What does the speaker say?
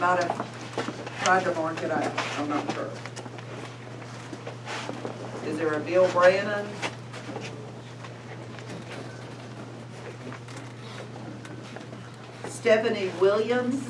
might have tried to mark it out, I'm not sure. Is there a Bill Brannon? Stephanie Williams?